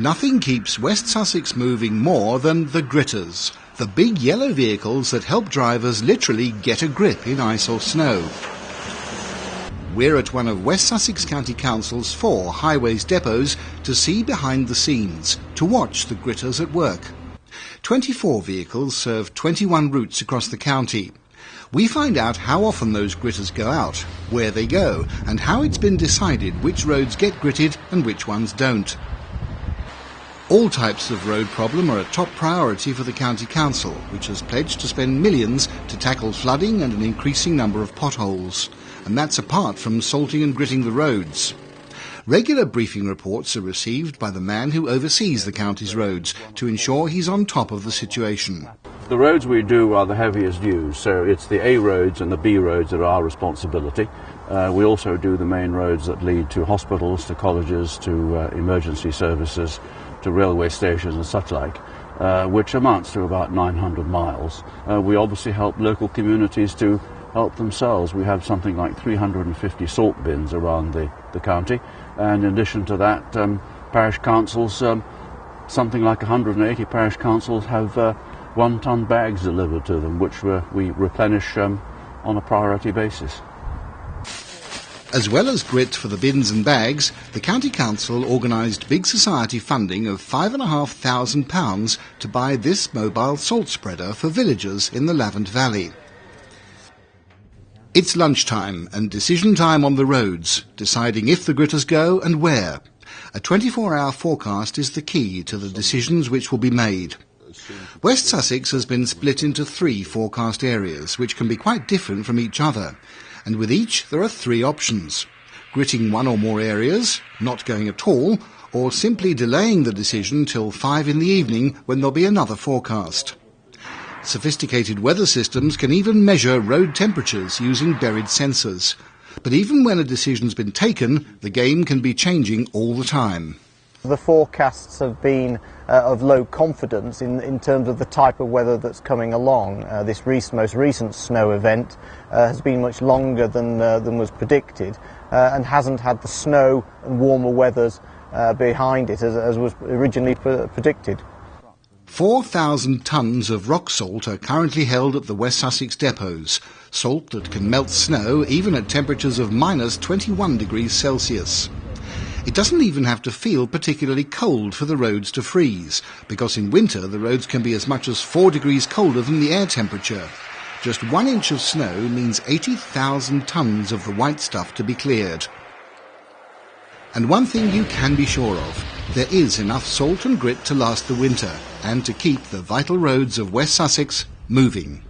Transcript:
Nothing keeps West Sussex moving more than the gritters, the big yellow vehicles that help drivers literally get a grip in ice or snow. We're at one of West Sussex County Council's four highways depots to see behind the scenes, to watch the gritters at work. 24 vehicles serve 21 routes across the county. We find out how often those gritters go out, where they go, and how it's been decided which roads get gritted and which ones don't. All types of road problem are a top priority for the County Council, which has pledged to spend millions to tackle flooding and an increasing number of potholes. And that's apart from salting and gritting the roads. Regular briefing reports are received by the man who oversees the county's roads to ensure he's on top of the situation. The roads we do are the heaviest used, so it's the A roads and the B roads that are our responsibility. Uh, we also do the main roads that lead to hospitals, to colleges, to uh, emergency services, to railway stations and such like, uh, which amounts to about 900 miles. Uh, we obviously help local communities to help themselves. We have something like 350 salt bins around the, the county, and in addition to that, um, parish councils, um, something like 180 parish councils have uh, one-ton bags delivered to them, which we replenish um, on a priority basis. As well as grit for the bins and bags, the County Council organised big society funding of £5,500 to buy this mobile salt spreader for villagers in the Lavant Valley. It's lunchtime and decision time on the roads, deciding if the gritters go and where. A 24-hour forecast is the key to the decisions which will be made. West Sussex has been split into three forecast areas, which can be quite different from each other and with each there are three options. Gritting one or more areas, not going at all, or simply delaying the decision till five in the evening when there'll be another forecast. Sophisticated weather systems can even measure road temperatures using buried sensors. But even when a decision's been taken, the game can be changing all the time. The forecasts have been uh, of low confidence in, in terms of the type of weather that's coming along. Uh, this most recent snow event uh, has been much longer than, uh, than was predicted uh, and hasn't had the snow and warmer weathers uh, behind it as, as was originally predicted. 4,000 tonnes of rock salt are currently held at the West Sussex depots, salt that can melt snow even at temperatures of minus 21 degrees Celsius. It doesn't even have to feel particularly cold for the roads to freeze, because in winter the roads can be as much as 4 degrees colder than the air temperature. Just one inch of snow means 80,000 tonnes of the white stuff to be cleared. And one thing you can be sure of, there is enough salt and grit to last the winter and to keep the vital roads of West Sussex moving.